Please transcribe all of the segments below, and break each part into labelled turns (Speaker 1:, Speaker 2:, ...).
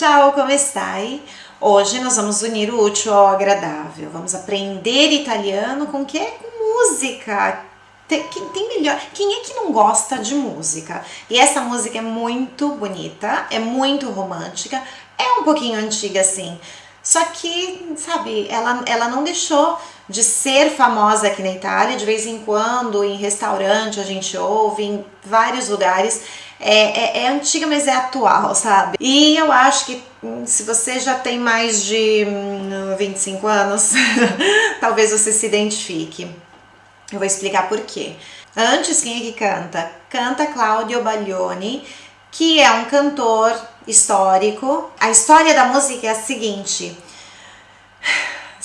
Speaker 1: Ciao, come stai? Hoje nós vamos unir o útil ao agradável. Vamos aprender italiano com que? Com música. Tem, tem melhor. Quem é que não gosta de música? E essa música é muito bonita, é muito romântica, é um pouquinho antiga assim. Só que, sabe, ela, ela não deixou de ser famosa aqui na Itália. De vez em quando, em restaurante, a gente ouve, em vários lugares é, é, é, antiga, mas é atual, sabe? E eu acho que hum, se você já tem mais de 25 hum, anos, talvez você se identifique. Eu vou explicar por quê. Antes, quem é que canta? Canta Claudio Baglioni, que é um cantor histórico. A história da música é a seguinte.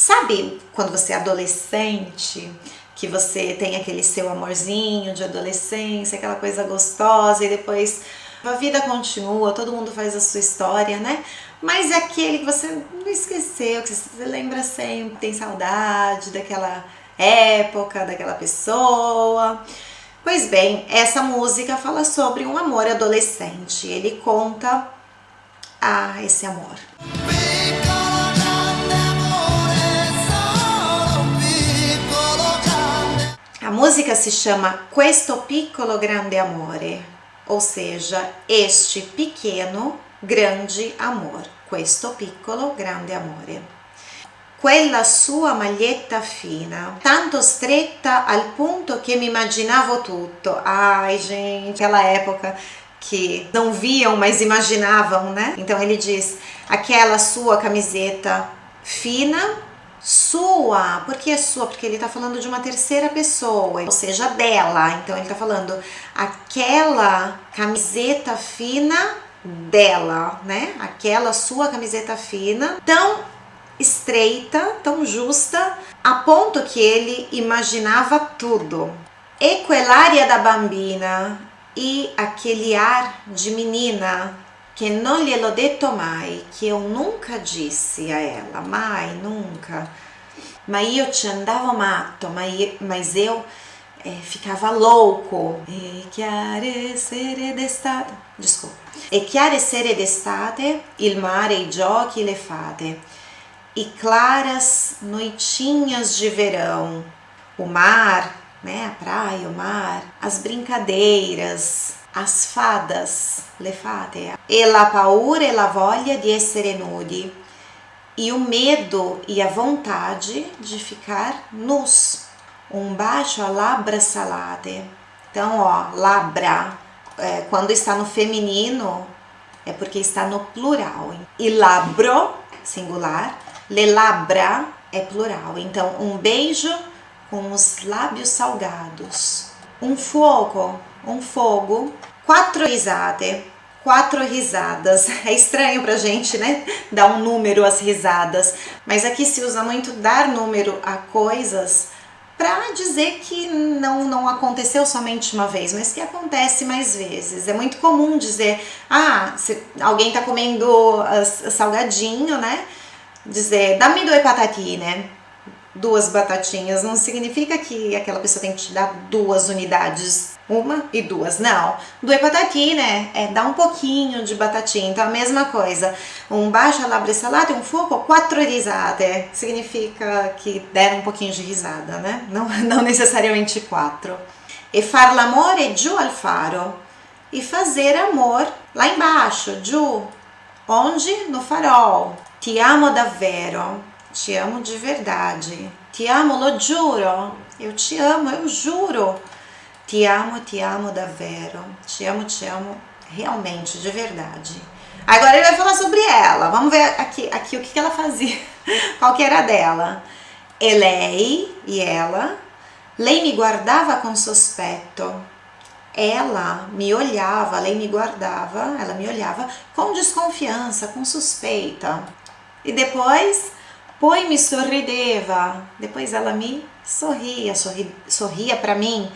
Speaker 1: Sabe quando você é adolescente que você tem aquele seu amorzinho de adolescência, aquela coisa gostosa e depois a vida continua, todo mundo faz a sua história, né? Mas é aquele que você não esqueceu, que você lembra sempre, tem saudade daquela época, daquela pessoa. Pois bem, essa música fala sobre um amor adolescente. Ele conta a esse amor. Música se chama Questo piccolo grande amore, ou seja, este pequeno grande amor. Questo piccolo grande amore. Quella sua maglietta fina, tanto stretta al punto che mi immaginavo tutto. Ai, gente, aquela época que não viam, mas imaginavam, né? Então ele diz: aquela sua camiseta fina sua. Por que é sua? Porque ele está falando de uma terceira pessoa, ou seja, dela. Então ele está falando aquela camiseta fina dela, né? Aquela sua camiseta fina, tão estreita, tão justa, a ponto que ele imaginava tudo. E da bambina e aquele ar de menina que non gliel'ho detto mai, que eu nunca disse a ela, mai, nunca. Mas io ci andavo matto, mas eu é, ficava louco. E chiare sere d'estate, desculpa. E chiare sere d'estate, il mare, i giochi, le fate. E claras noitinhas de verão, o mar, né, a praia, o mar, as brincadeiras, as fadas, le fate, e la paura e la voglia di essere nudi, e o medo e a vontade de ficar nus. Um baixo a labra salate. Então, ó, labra, é, quando está no feminino, é porque está no plural. E labro, singular, le labra é plural. Então, um beijo com os lábios salgados. Um fogo, um fogo Quatro risate, quatro risadas. É estranho pra gente, né? Dar um número às risadas, mas aqui se usa muito dar número a coisas para dizer que não, não aconteceu somente uma vez, mas que acontece mais vezes. É muito comum dizer, ah, se alguém tá comendo salgadinho, né? Dizer, dá-me due patatine duas batatinhas não significa que aquela pessoa tem que te dar duas unidades, uma e duas, não. Due patatine é dar um pouquinho de batatinha, então a mesma coisa. Um baixo labre salata e um fogo, quattro risate, significa que deram um pouquinho de risada, né? Não, não necessariamente quatro. E far l'amore giù al faro, e fazer amor lá embaixo, giù, onde? No farol. Ti amo davvero te amo de verdade. Te amo, lo giuro. Eu te amo, eu juro. Te amo, te amo davvero. Te amo, te amo realmente, de verdade. Agora ele vai falar sobre ela. Vamos ver aqui, aqui o que, ela fazia. Qual que era dela. E lei, e ela, lei me guardava com sospetto. Ela me olhava, lei me guardava, ela me olhava com desconfiança, com suspeita. E depois poi me sorrideva, depois ela me sorria, sorri, sorria para mim,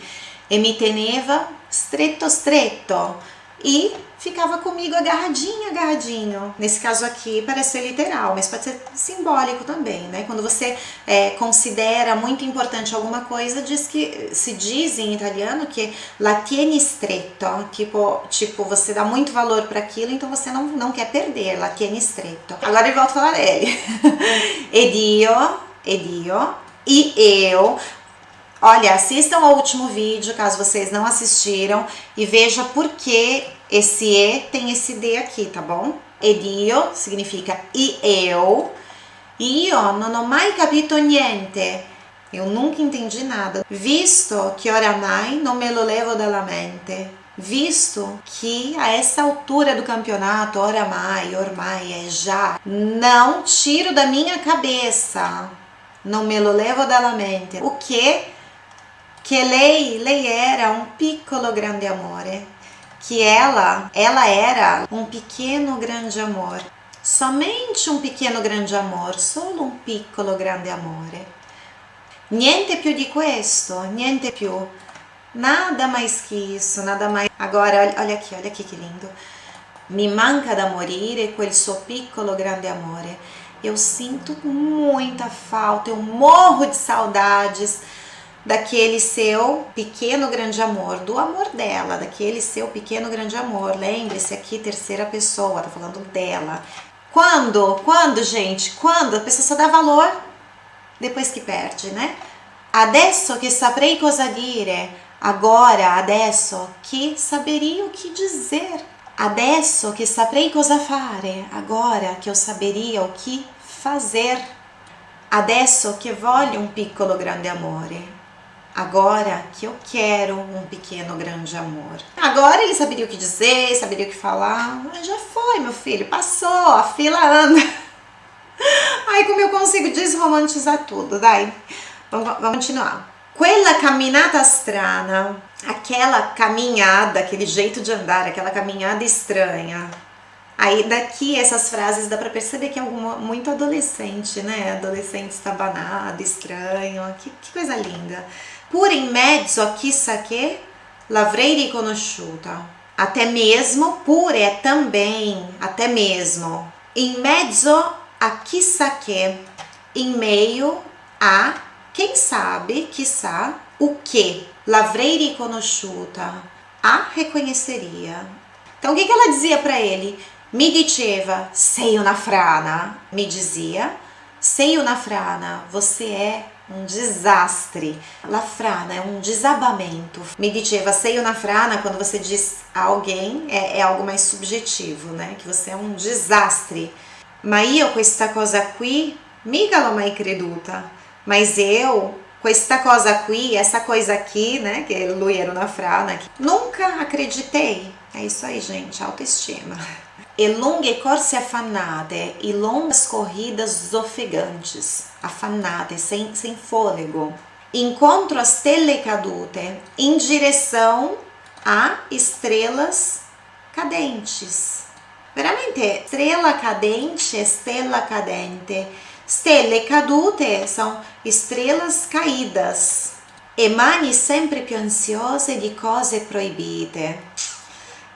Speaker 1: e me teneva stretto stretto, e ficava comigo agarradinho, agarradinho. Nesse caso aqui parece ser literal, mas pode ser simbólico também, né? Quando você é, considera muito importante alguma coisa, diz que se diz em italiano que la tieni stretto, tipo, tipo você dá muito valor para aquilo, então você não, não quer perder, la tieni stretto. Agora eu volto a falar ele. ed io, ed io, e eu Olha, assistam ao último vídeo, caso vocês não assistiram, e veja por que esse E tem esse D aqui, tá bom? Ed io significa e eu. Io non ho mai capito niente. Eu nunca entendi nada. Visto que oramai non me lo levo dalla mente. Visto que a essa altura do campeonato, oramai, ormai, é já, não tiro da minha cabeça. Non me lo levo dalla mente. O que que lei, lei era um piccolo grande amore, que ela, ela era um pequeno grande amor, somente um pequeno grande amor, solo un piccolo grande amore. Niente più di questo, niente più. Nada mais que isso, nada mais. Agora, olha aqui, olha aqui que lindo. Mi manca da morire quel suo piccolo grande amore. Eu sinto muita falta, eu morro de saudades daquele seu pequeno grande amor, do amor dela, daquele seu pequeno grande amor. Lembre-se aqui, terceira pessoa, tá falando dela. Quando? Quando, gente? Quando? A pessoa só dá valor depois que perde, né? Adesso che saprei cosa dire. Agora, adesso que saberia o que dizer. Adesso che saprei cosa fare. Agora que eu saberia o que fazer. Adesso che voglio un piccolo grande amore agora que eu quero um pequeno grande amor. Agora ele saberia o que dizer, saberia o que falar. Mas já foi, meu filho, passou, a fila anda. Ai, como eu consigo desromantizar tudo, dai. Vamos, vamos continuar. Quella camminata strana, aquela caminhada, aquele jeito de andar, aquela caminhada estranha. Aí daqui essas frases dá para perceber que é alguma, muito adolescente, né? Adolescente estabanado, estranho, que, que coisa linda. Pur in mezzo a chissà che l'avrei riconosciuta. Até mesmo, pur é também, até mesmo. Mezzo a chissà che, em meio a, quem sabe, chissà, o que. L'avrei riconosciuta. A reconheceria. Então, o que, que ela dizia para ele? Mi diceva, sei una frana. Me dizia, sei una frana, você é um desastre. La frana é um desabamento. Me diceva sei na frana quando você diz a alguém é, é, algo mais subjetivo, né? Que você é um desastre. Ma io questa cosa qui mica l'ho mai creduta. Mas eu questa cosa qui, essa coisa aqui, né? Que lui era na frana, nunca acreditei. É isso aí, gente, autoestima. E lunghe corse affannate e longas corridas ofegantes afannate, sem, sem fôlego. Encontro as stelle cadute em direção a estrelas cadentes. Veramente, estrela cadente, estela cadente. Stelle cadute são estrelas caídas. E mani sempre più ansiose di cose proibite.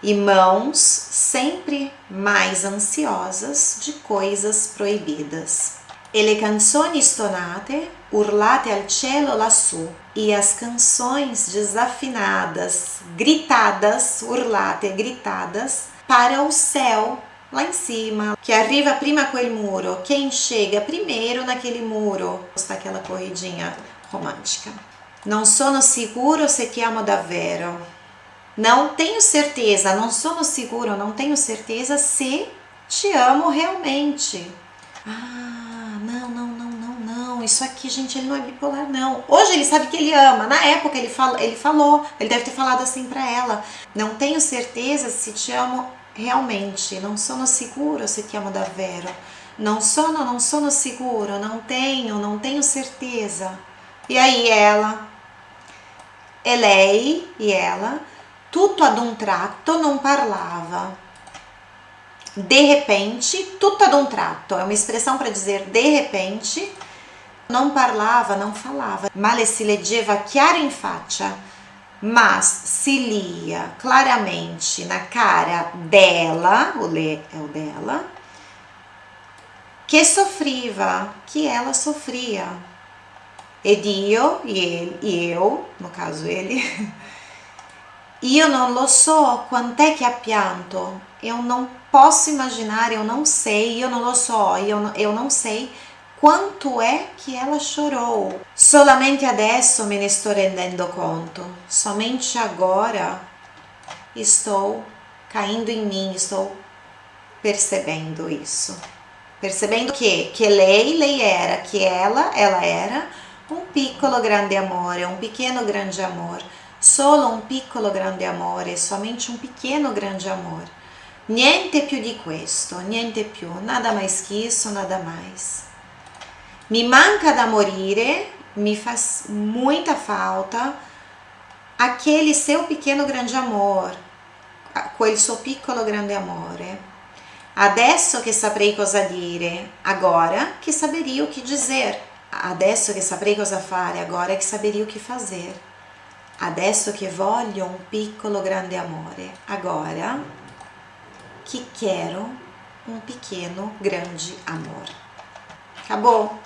Speaker 1: E mãos sempre mais ansiosas de coisas proibidas e le canzoni stonate urlate al cielo lassù e as canções desafinadas, gritadas, urlate, gritadas para o céu lá em cima, que arriva prima quel muro, quem chega primeiro naquele muro, está aquela corridinha romântica. Não sono sicuro se ti amo davvero. Não tenho certeza, não sono seguro, não tenho certeza se te amo realmente. Ah, não, não, não, não, não, isso aqui, gente, ele não é bipolar, não. Hoje ele sabe que ele ama, na época ele, fala, ele falou, ele deve ter falado assim para ela. Não tenho certeza se te amo realmente, não sono seguro se te amo davvero. Não sono, não sono seguro, não tenho, não tenho certeza. E aí ela, e lei, e ela, tutto ad un tratto non parlava de repente, tutto ad un tratto, é uma expressão para dizer de repente, não parlava, não falava, male si leggeva chiaro in faccia, mas se lia claramente na cara dela, o le é o dela, que sofriva, que ela sofria. Ed io, e, ele, e eu, no caso ele, io non lo so quant'è che ha pianto, eu não posso imaginar, eu não sei, eu não lo so, eu, eu não sei quanto é que ela chorou. Solamente adesso me ne sto rendendo conto. Somente agora estou caindo em mim, estou percebendo isso. Percebendo que, que lei, lei era, que ela, ela era um piccolo grande amore, um pequeno grande amor. Solo un piccolo grande amore, somente um pequeno grande amor. Niente più di questo, niente più, nada mais que isso, nada mais. Mi manca da morire, me faz muita falta aquele seu pequeno grande amor, quel suo piccolo grande amore. Adesso che saprei cosa dire, agora che saberia o que dizer. Adesso che saprei cosa fare, agora che saberia o que fazer. Adesso che voglio un piccolo grande amore, agora que quero um pequeno grande amor. Acabou?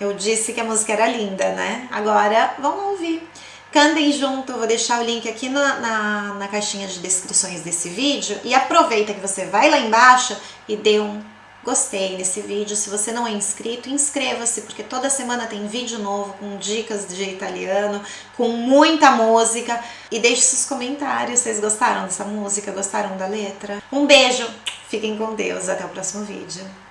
Speaker 1: Eu disse que a música era linda, né? Agora vamos ouvir. Cantem junto, vou deixar o link aqui na, na, na caixinha de descrições desse vídeo e aproveita que você vai lá embaixo e dê um gostei nesse vídeo. Se você não é inscrito, inscreva-se, porque toda semana tem vídeo novo com dicas de italiano, com muita música. E deixe seus comentários, vocês gostaram dessa música, gostaram da letra? Um beijo, fiquem com Deus, até o próximo vídeo.